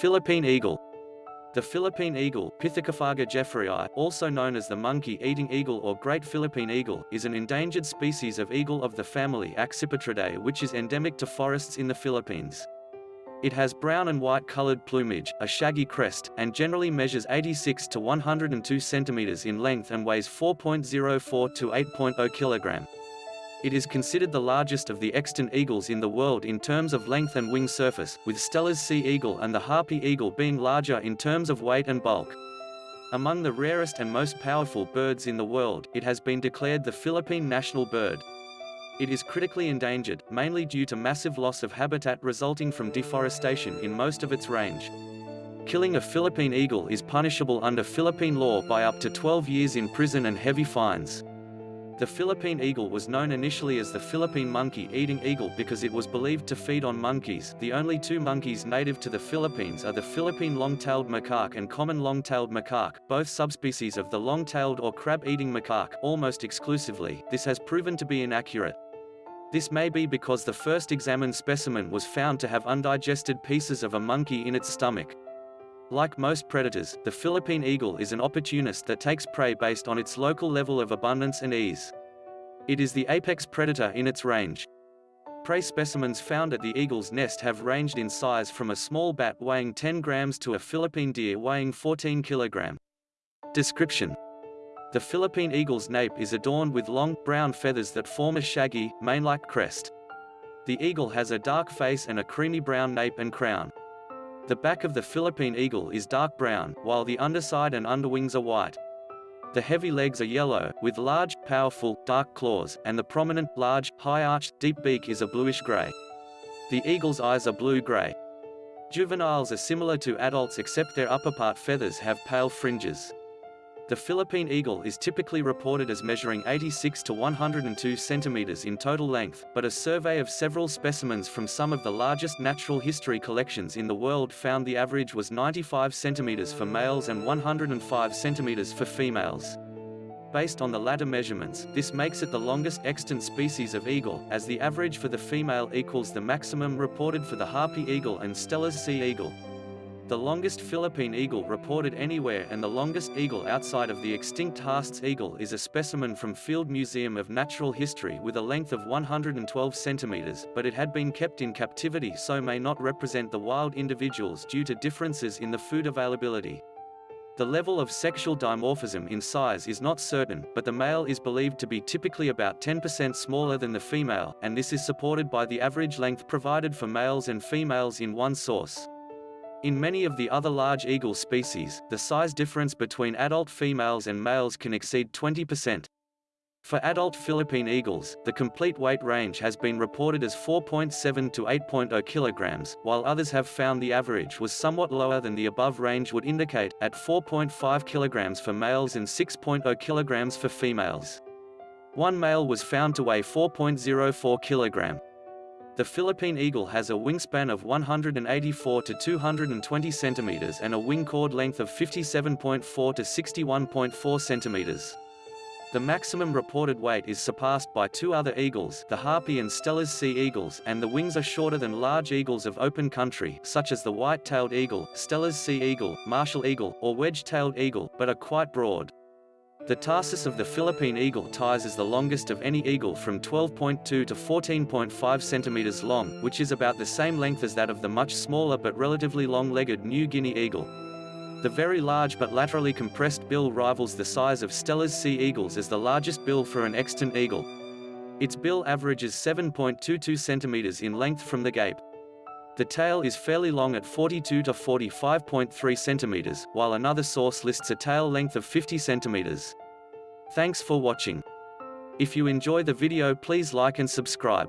Philippine eagle. The Philippine eagle, Pithecophaga jefferyi, also known as the monkey-eating eagle or great Philippine eagle, is an endangered species of eagle of the family Accipitridae which is endemic to forests in the Philippines. It has brown and white colored plumage, a shaggy crest, and generally measures 86 to 102 centimeters in length and weighs 4.04 to 8.0 kilogram. It is considered the largest of the extant eagles in the world in terms of length and wing surface, with Steller's sea eagle and the harpy eagle being larger in terms of weight and bulk. Among the rarest and most powerful birds in the world, it has been declared the Philippine national bird. It is critically endangered, mainly due to massive loss of habitat resulting from deforestation in most of its range. Killing a Philippine eagle is punishable under Philippine law by up to 12 years in prison and heavy fines. The Philippine eagle was known initially as the Philippine monkey-eating eagle because it was believed to feed on monkeys. The only two monkeys native to the Philippines are the Philippine long-tailed macaque and common long-tailed macaque, both subspecies of the long-tailed or crab-eating macaque, almost exclusively. This has proven to be inaccurate. This may be because the first examined specimen was found to have undigested pieces of a monkey in its stomach. Like most predators, the Philippine eagle is an opportunist that takes prey based on its local level of abundance and ease. It is the apex predator in its range. Prey specimens found at the eagle's nest have ranged in size from a small bat weighing 10 grams to a Philippine deer weighing 14 kilogram. Description The Philippine eagle's nape is adorned with long, brown feathers that form a shaggy, mane-like crest. The eagle has a dark face and a creamy brown nape and crown. The back of the Philippine eagle is dark brown, while the underside and underwings are white. The heavy legs are yellow, with large, powerful, dark claws, and the prominent, large, high-arched, deep beak is a bluish-gray. The eagle's eyes are blue-gray. Juveniles are similar to adults except their upperpart feathers have pale fringes. The Philippine eagle is typically reported as measuring 86 to 102 centimeters in total length, but a survey of several specimens from some of the largest natural history collections in the world found the average was 95 centimeters for males and 105 centimeters for females. Based on the latter measurements, this makes it the longest extant species of eagle, as the average for the female equals the maximum reported for the harpy eagle and Steller's sea eagle the longest Philippine eagle reported anywhere and the longest eagle outside of the extinct Haast's eagle is a specimen from Field Museum of Natural History with a length of 112 centimeters, but it had been kept in captivity so may not represent the wild individuals due to differences in the food availability. The level of sexual dimorphism in size is not certain, but the male is believed to be typically about 10% smaller than the female, and this is supported by the average length provided for males and females in one source. In many of the other large eagle species, the size difference between adult females and males can exceed 20%. For adult Philippine eagles, the complete weight range has been reported as 4.7 to 8.0 kilograms, while others have found the average was somewhat lower than the above range would indicate, at 4.5 kilograms for males and 6.0 kilograms for females. One male was found to weigh 4.04 kilogram. The Philippine eagle has a wingspan of 184 to 220 centimeters and a wing chord length of 57.4 to 61.4 centimeters. The maximum reported weight is surpassed by two other eagles, the harpy and Steller's sea eagles, and the wings are shorter than large eagles of open country, such as the white-tailed eagle, Steller's sea eagle, martial eagle, or wedge-tailed eagle, but are quite broad. The tarsus of the Philippine eagle ties is the longest of any eagle from 12.2 to 14.5 centimeters long, which is about the same length as that of the much smaller but relatively long-legged New Guinea eagle. The very large but laterally compressed bill rivals the size of Steller's sea eagles as the largest bill for an extant eagle. Its bill averages 7.22 centimeters in length from the gape. The tail is fairly long at 42 to 45.3 centimeters, while another source lists a tail length of 50 centimeters. Thanks for watching. If you enjoy the video please like and subscribe.